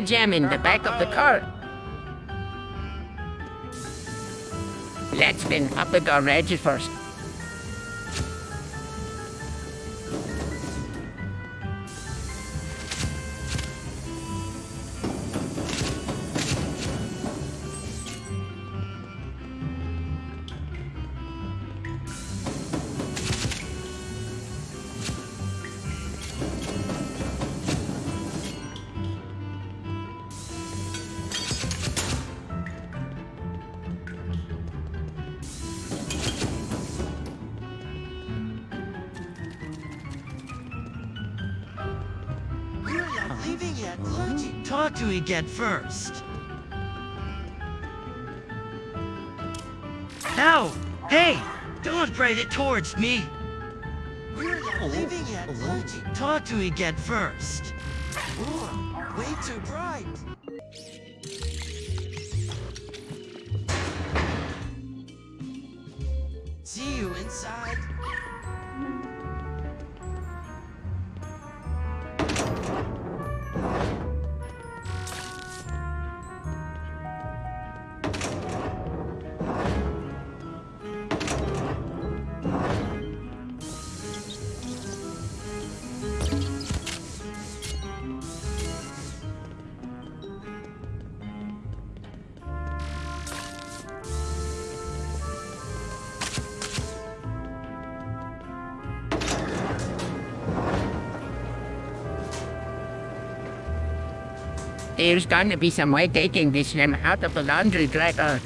gem in the back of the car. Let's spin up the garage first. Talk to me get first. No! Hey! Don't bring it towards me! We're not leaving yet. Luigi, talk to me get first. Ooh, way too bright. There's gonna be some way taking this gem out of the laundry dryer. Uh,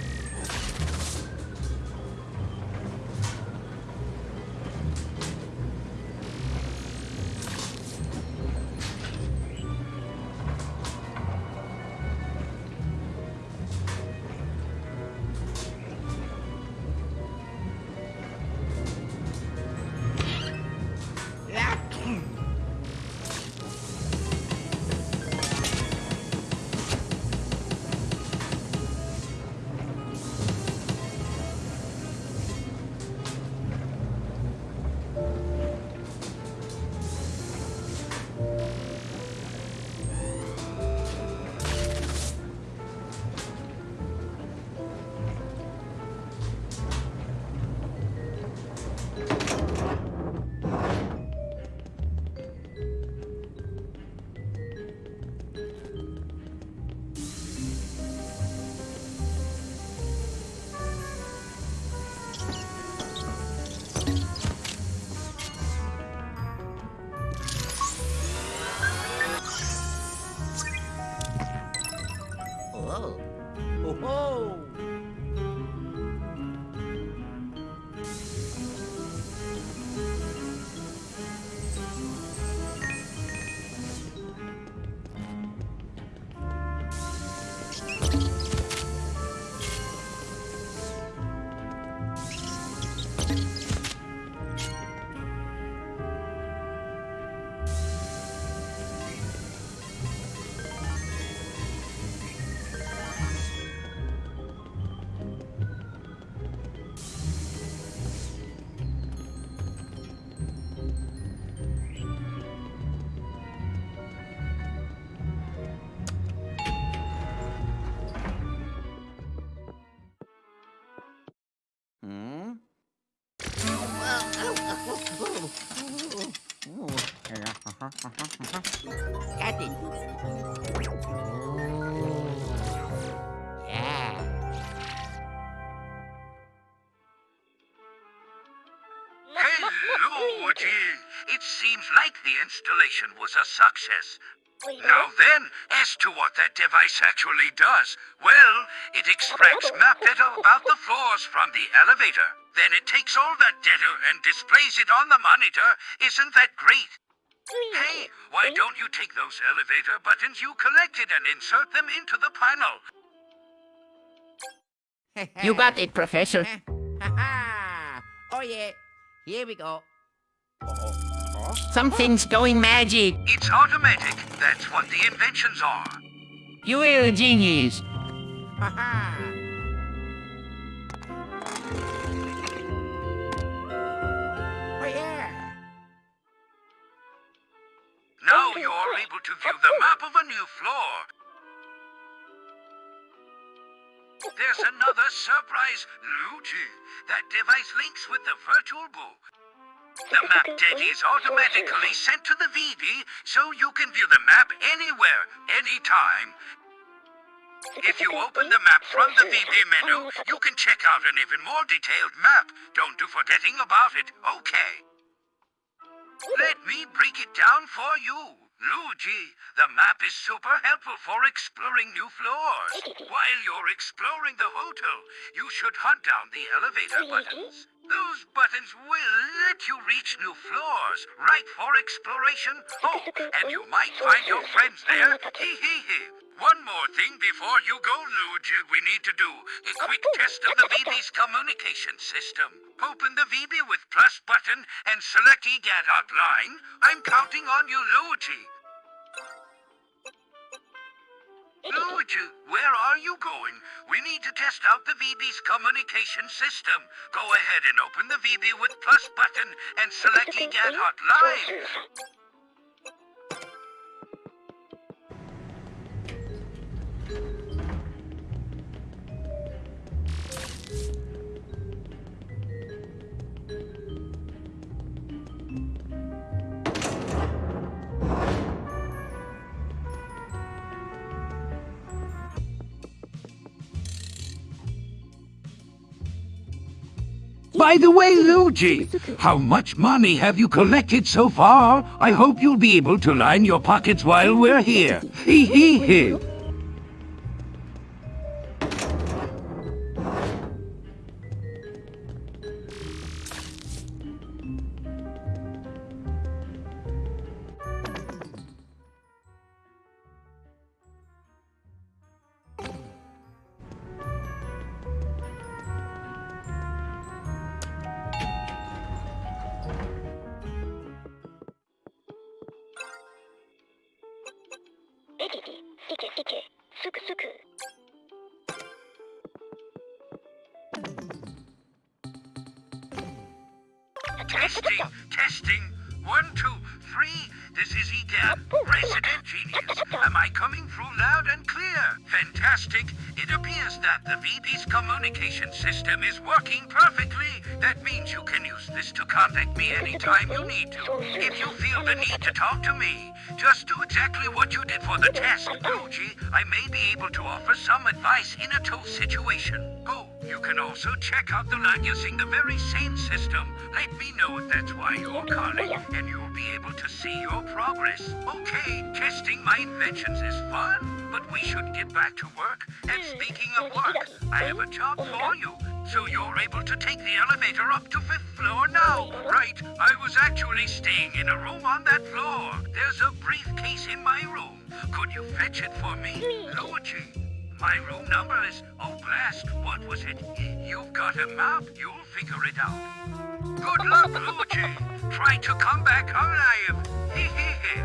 Hmm? Installation was a success. Now then, as to what that device actually does, well, it extracts map data about the floors from the elevator. Then it takes all that data and displays it on the monitor. Isn't that great? Hey, why don't you take those elevator buttons you collected and insert them into the panel? You got it, Professor. oh yeah. Here we go. Something's going magic. It's automatic. That's what the inventions are. You are a genius. Now you're able to view the map of a new floor. There's another surprise, Luigi. That device links with the Virtual Boo. The map data is automatically sent to the VB so you can view the map anywhere, anytime. If you open the map from the VB menu, you can check out an even more detailed map. Don't do forgetting about it, okay? Let me break it down for you. Luigi, the map is super helpful for exploring new floors. While you're exploring the hotel, you should hunt down the elevator buttons. Those buttons will let you reach new floors, right for exploration. Oh, and you might find your friends there. Hee hee hee. One more thing before you go, Luigi, we need to do. A quick test of the VB's communication system. Open the VB with plus button and select EGAD hotline. I'm counting on you, Luigi. Luigi, where are you going? We need to test out the VB's communication system. Go ahead and open the VB with plus button and select EGAD hotline. By the way, Luigi, how much money have you collected so far? I hope you'll be able to line your pockets while we're here. Hee hee hee. Also check out the line using the very same system. Let me know if that's why you're calling, and you'll be able to see your progress. Okay, testing my inventions is fun, but we should get back to work. And hmm. speaking of work, I have a job for you. So you're able to take the elevator up to fifth floor now, right? I was actually staying in a room on that floor. There's a briefcase in my room. Could you fetch it for me, hmm. Luigi? My room number is, oh blast, what was it? You've got a map, you'll figure it out. Good luck, Luigi. Try to come back alive. Hee hee hee.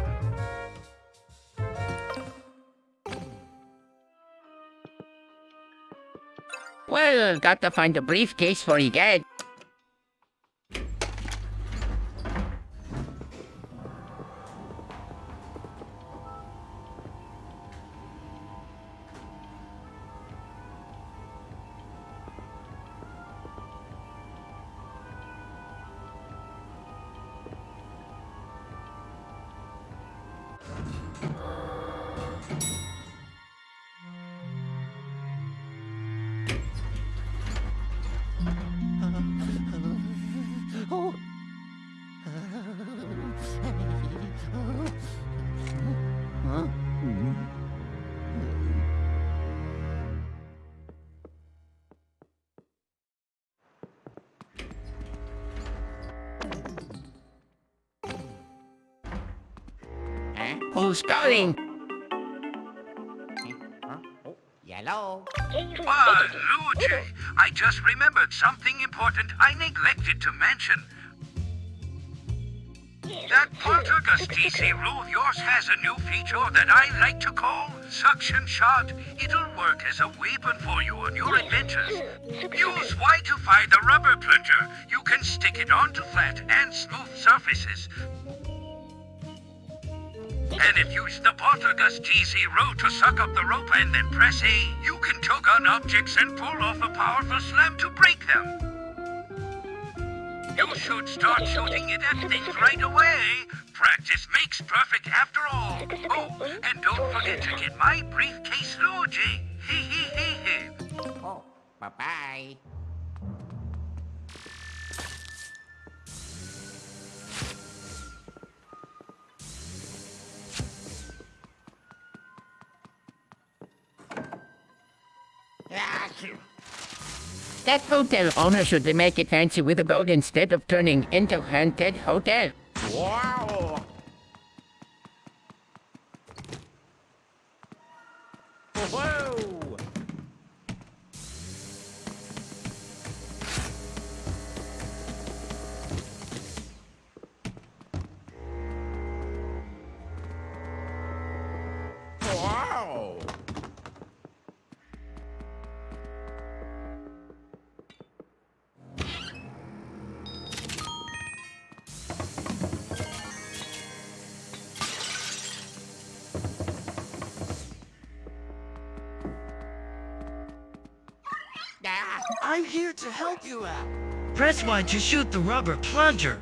Well, got to find a briefcase for EGAD. Huh? Who's calling? Huh? Oh, yellow. Ah, Luigi, I just remembered something important I neglected to mention. That Poltergust DC rule of yours has a new feature that I like to call Suction Shot. It'll work as a weapon for you on your adventures. Use Y to find the rubber plunger. You can stick it onto flat and smooth surfaces. And if you use the Poltergust GZero to suck up the rope and then press A, you can tug on objects and pull off a powerful slam to break them. You should start shooting it at things right away. Practice makes perfect after all. Oh, and don't forget to get my briefcase, Luigi. Hee hee hee hee. Oh, bye-bye. That hotel owner should make it fancy with a boat instead of turning into haunted hotel. Wow! Whoa! Wow! I'm here to help you out. Press Y to shoot the rubber plunger.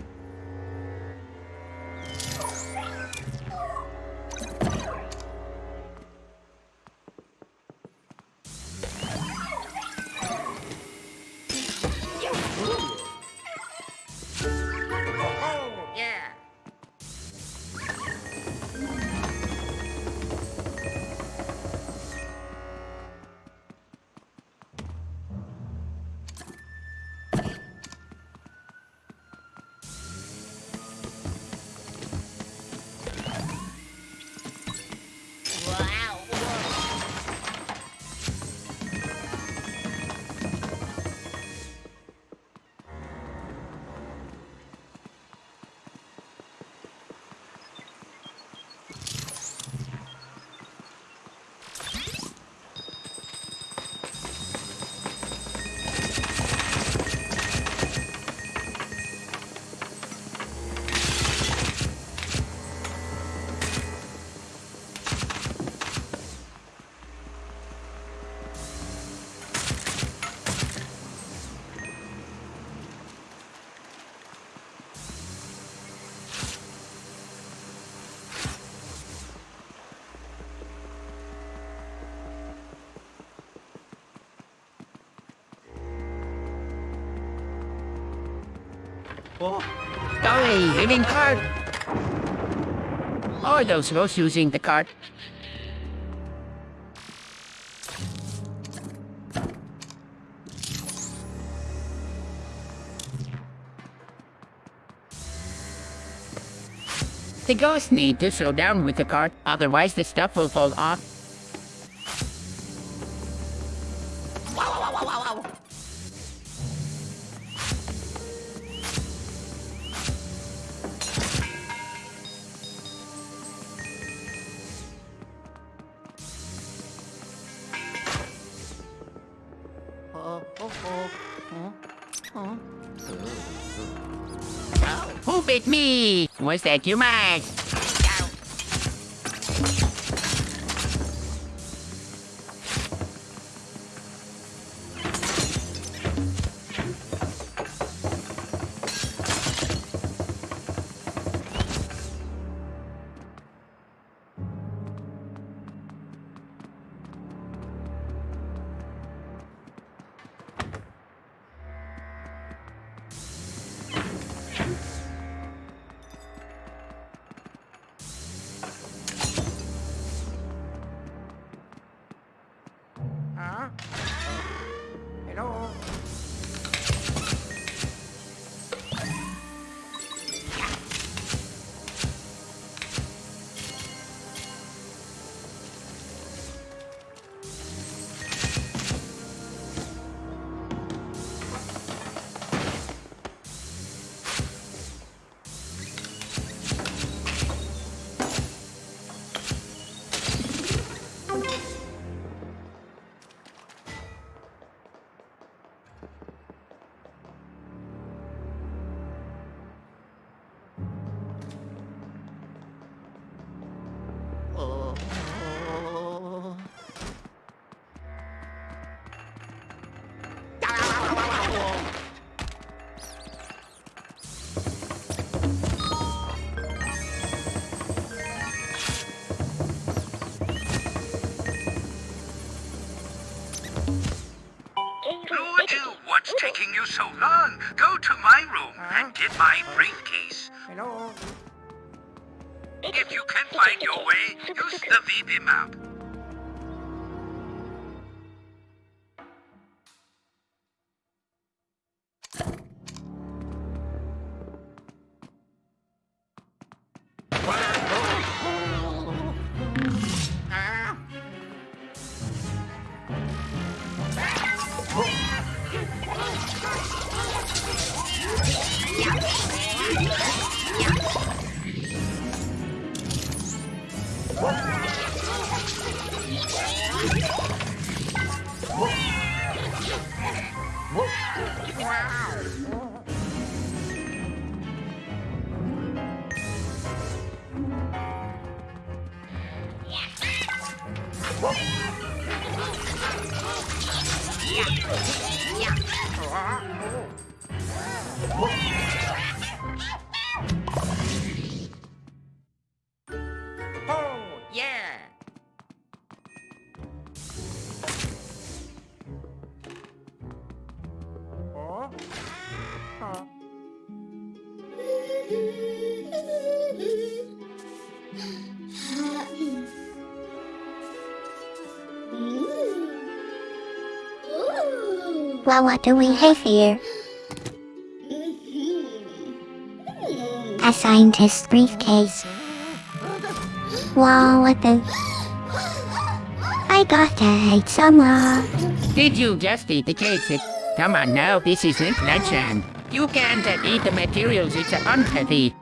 Golly, living card! Are those those using the card? The ghosts need to slow down with the cart, otherwise the stuff will fall off. That you, Max? Oh, Well, what do we have here? A scientist's briefcase. Wow, what the... I gotta hate someone. Did you just eat the cake? Come on now, this isn't lunchtime. You can't eat the materials, it's unhealthy.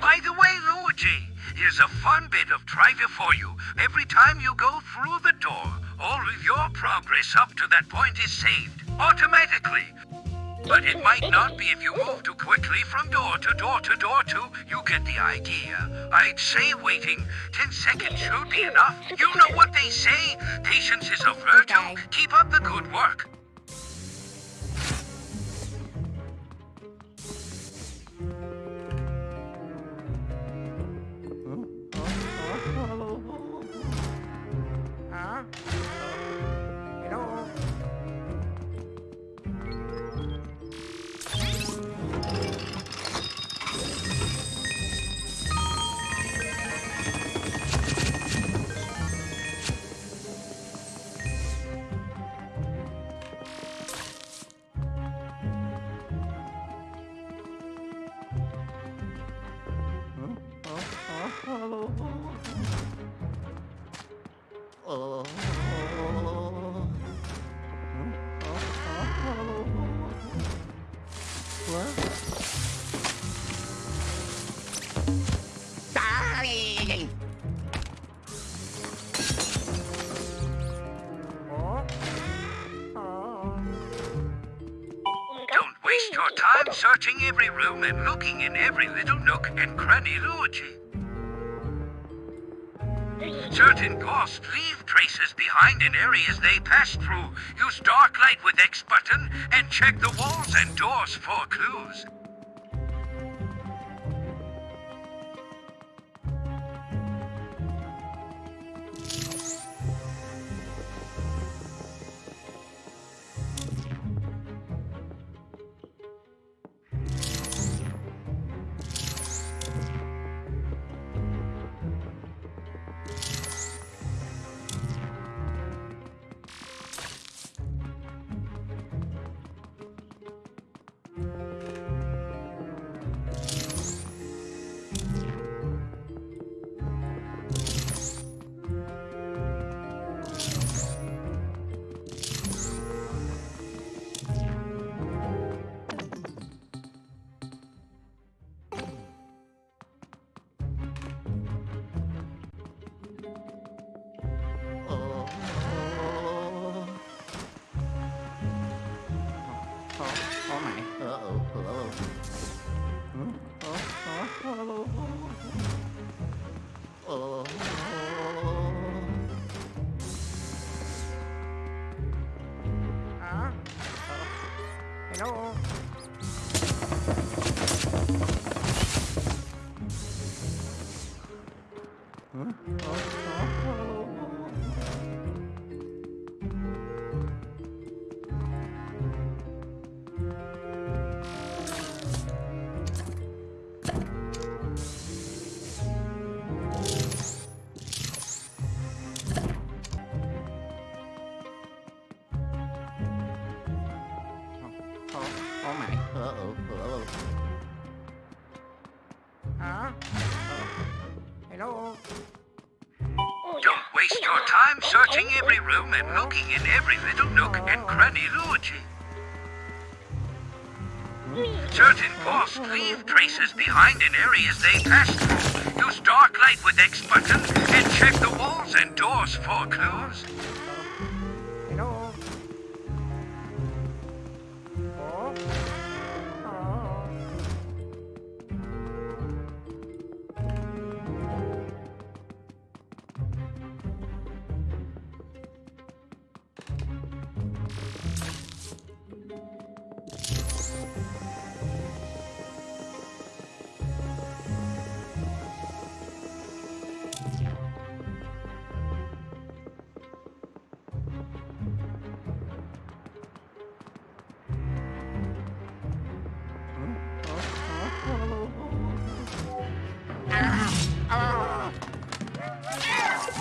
By the way, Luigi, here's a fun bit of trivia for you. Every time you go through the door, all of your progress up to that point is saved automatically. But it might not be if you move too quickly from door to door to door to. You get the idea. I'd say waiting 10 seconds should be enough. You know what they say. Patience is a virtue. Keep up the good work. Don't waste your time searching every room and looking in every little nook and cranny, Luigi. Certain ghosts leave traces behind in areas they pass through. Use dark light with X button and check the walls and doors for clues. Room and looking in every little nook and cranny, Luigi. Certain ghosts leave traces behind in areas they pass through. Use dark light with X button and check the walls and doors for clues.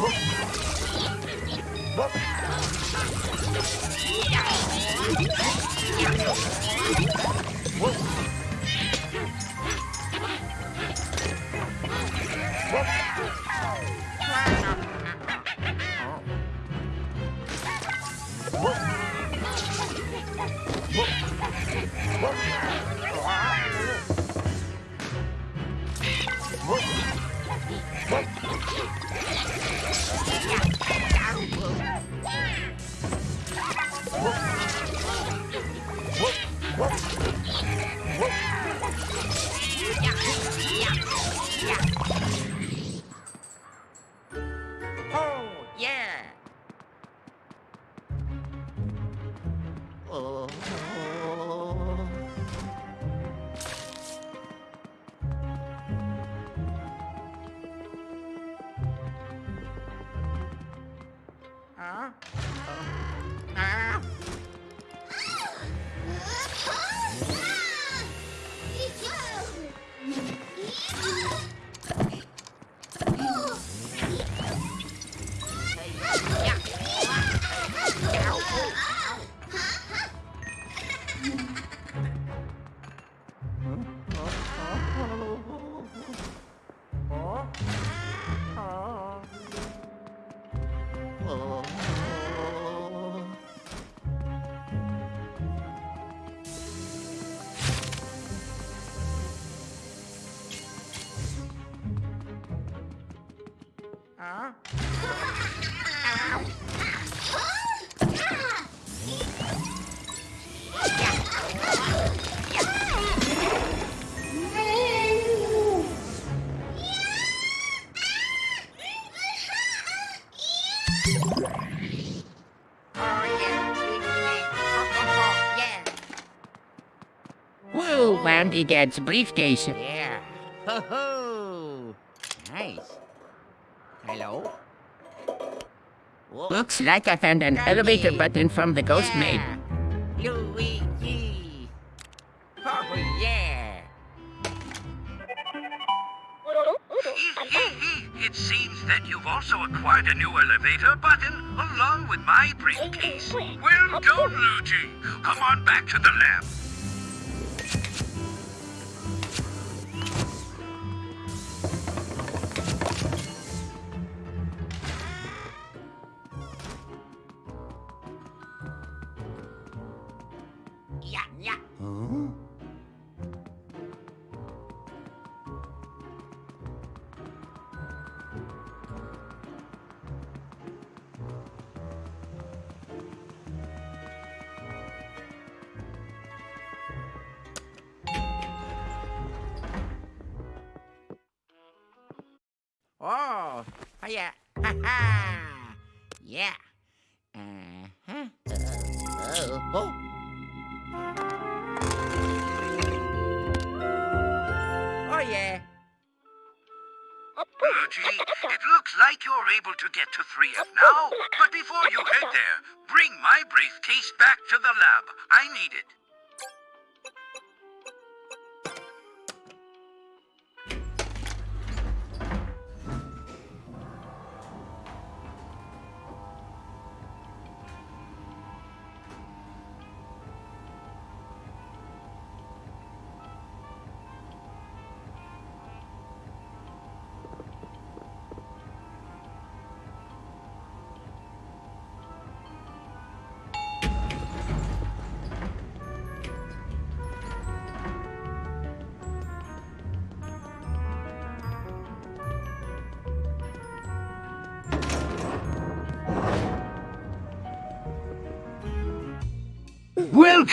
Oh, Huh? Whoa, Woundy Dad's briefcase. Yeah. Like I found an elevator button from the ghost maid. Oh, yeah. Ha ha. Yeah. Uh-huh. Uh, oh. Oh yeah. Luigi, it looks like you're able to get to 3F now. But before you head there, bring my briefcase back to the lab. I need it.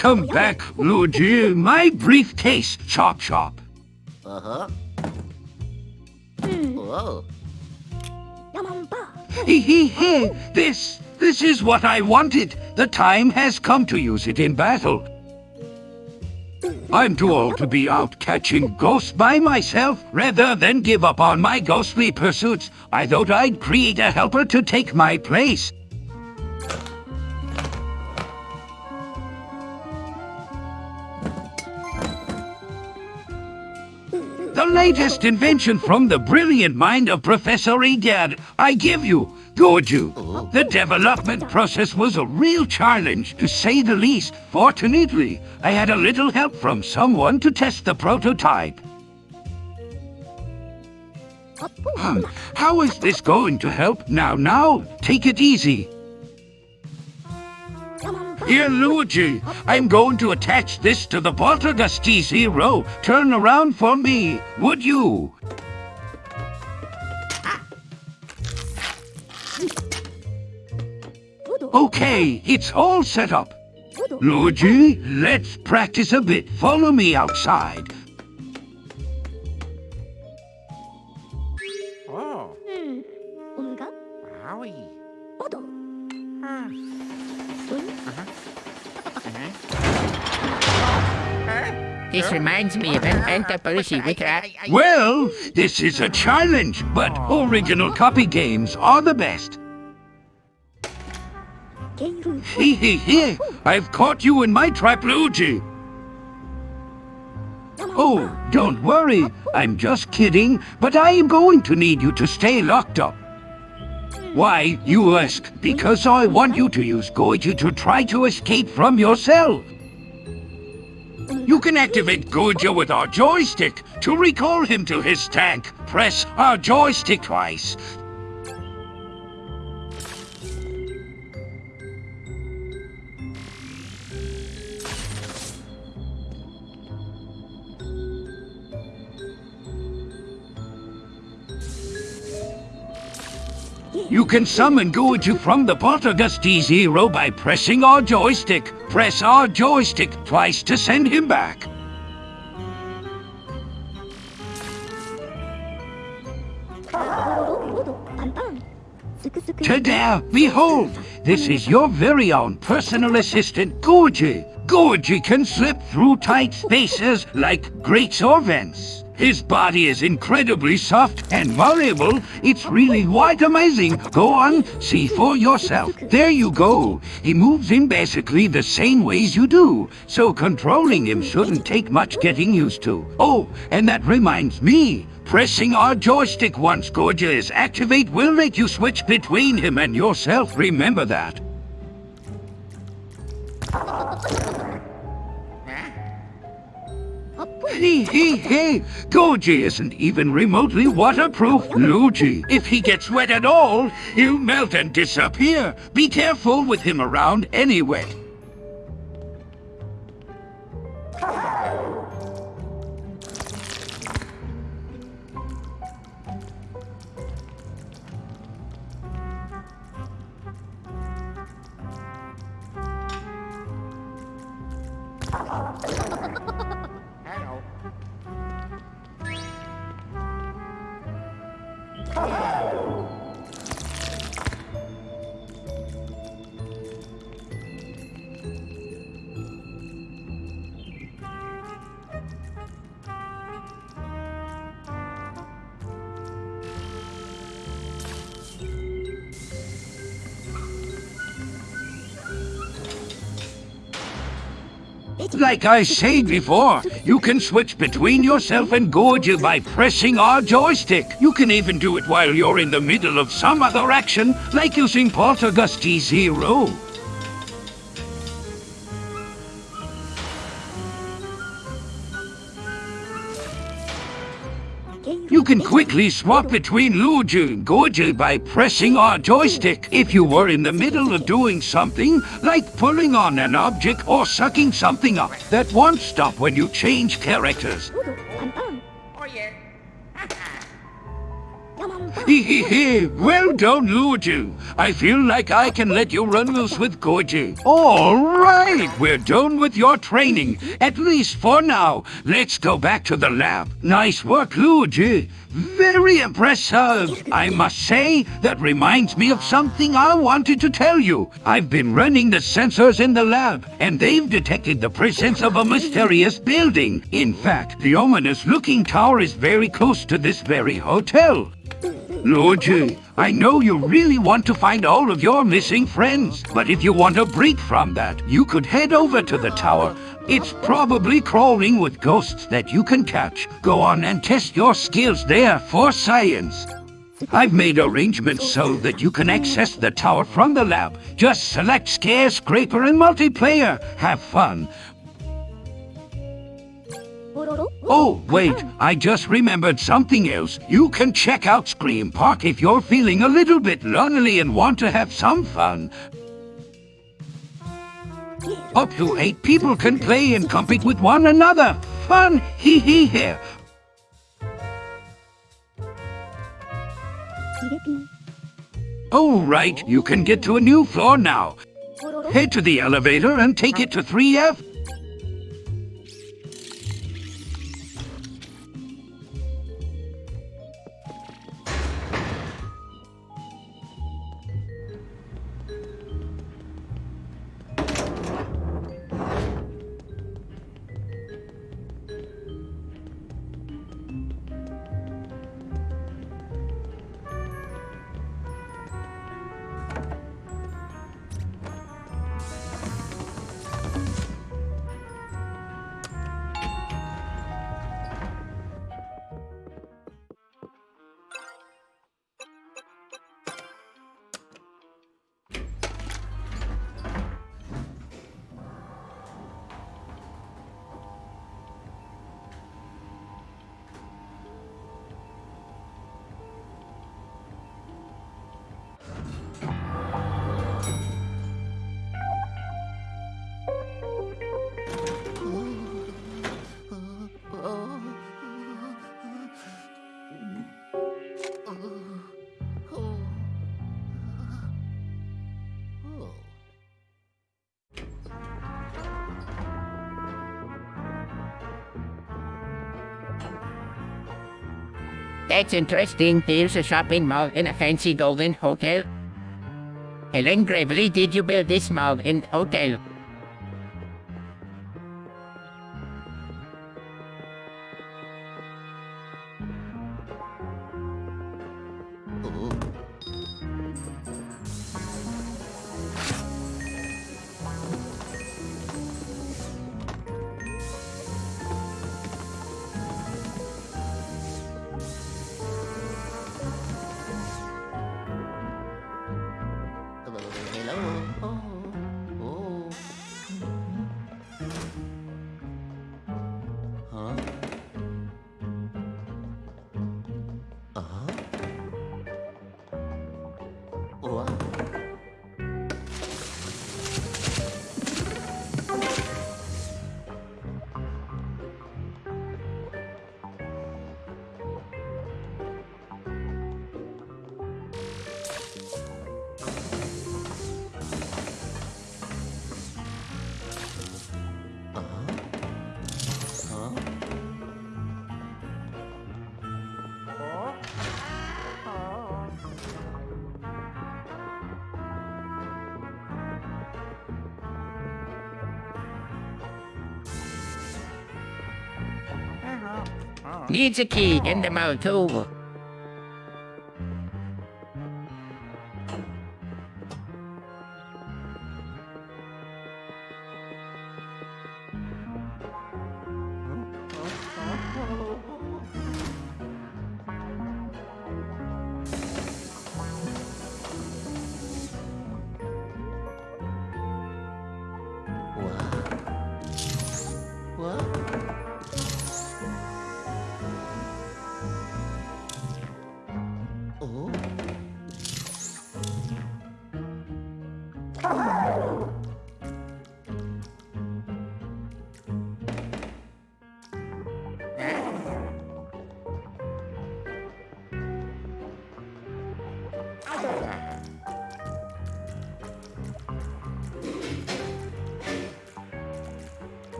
Welcome back, Luigi. My briefcase, Chop Chop. Uh-huh. Whoa. Hee hee hee. This, this is what I wanted. The time has come to use it in battle. I'm too old to be out catching ghosts by myself. Rather than give up on my ghostly pursuits, I thought I'd create a helper to take my place. Latest invention from the brilliant mind of Professor Egad. I give you, Gooigi. The development process was a real challenge, to say the least. Fortunately, I had a little help from someone to test the prototype. Hmm, how is this going to help? Now, now, take it easy. Here, Luigi, I'm going to attach this to the Poltergust T-Zero. Turn around for me, would you? Okay, it's all set up. Luigi, let's practice a bit. Follow me outside. This reminds me of an Antaparushi with a... Well, this is a challenge, but original copy games are the best. Hee hee hee! I've caught you in my trap, Luigi! Oh, don't worry. I'm just kidding, but I am going to need you to stay locked up. Why, you ask? Because I want you to use Gooigi to try to escape from yourself. You can activate Gooigi with our joystick. To recall him to his tank, press our joystick twice. You can summon Gooigi from the Poltergust T-Zero by pressing our joystick. Press our joystick twice to send him back. Ta-da! Behold! this is your very own personal assistant, Gooigi. Gooigi can slip through tight spaces like grates or vents. His body is incredibly soft and malleable. It's really quite amazing. Go on, see for yourself. There you go. He moves in basically the same ways you do, so controlling him shouldn't take much getting used to. Oh, and that reminds me. Pressing our joystick once Gooigi's activate will make you switch between him and yourself. Remember that. Hee hee hee! Gooigi isn't even remotely waterproof. Luigi, if he gets wet at all, he'll melt and disappear. Be careful with him around anyway. Like I said before, you can switch between yourself and Gooigi by pressing our joystick. You can even do it while you're in the middle of some other action, like using Poltergust Zero. Can quickly swap between Luigi and Gooigi by pressing our joystick. If you were in the middle of doing something, like pulling on an object or sucking something up, that won't stop when you change characters. Well done, Luigi! I feel like I can let you run loose with Gooigi. All right, we're done with your training, at least for now. Let's go back to the lab. Nice work, Luigi. Very impressive. I must say, that reminds me of something I wanted to tell you. I've been running the sensors in the lab, and they've detected the presence of a mysterious building. In fact, the ominous-looking tower is very close to this very hotel. Luigi, I know you really want to find all of your missing friends, but if you want a break from that, you could head over to the tower. It's probably crawling with ghosts that you can catch. Go on and test your skills there for science. I've made arrangements so that you can access the tower from the lab. Just select ScareScraper, and Multiplayer. Have fun. Oh, wait, uh-huh. I just remembered something else. You can check out Scream Park if you're feeling a little bit lonely and want to have some fun. Up to eight people can play and compete with one another. Fun, hee hee here. All right, you can get to a new floor now. Head to the elevator and take it to 3F. That's interesting. There's a shopping mall and a fancy golden hotel. Hellen Gravely, did you build this mall in hotel? Needs a key in the mouth too.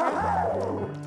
Oh,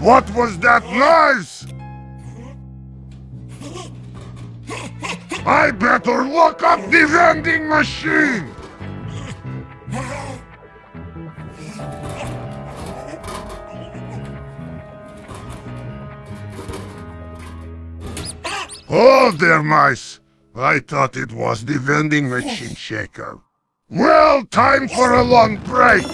What was that noise? I better look up the vending machine! Oh, there, mice! I thought it was the vending machine shaker. Well, time for a long break!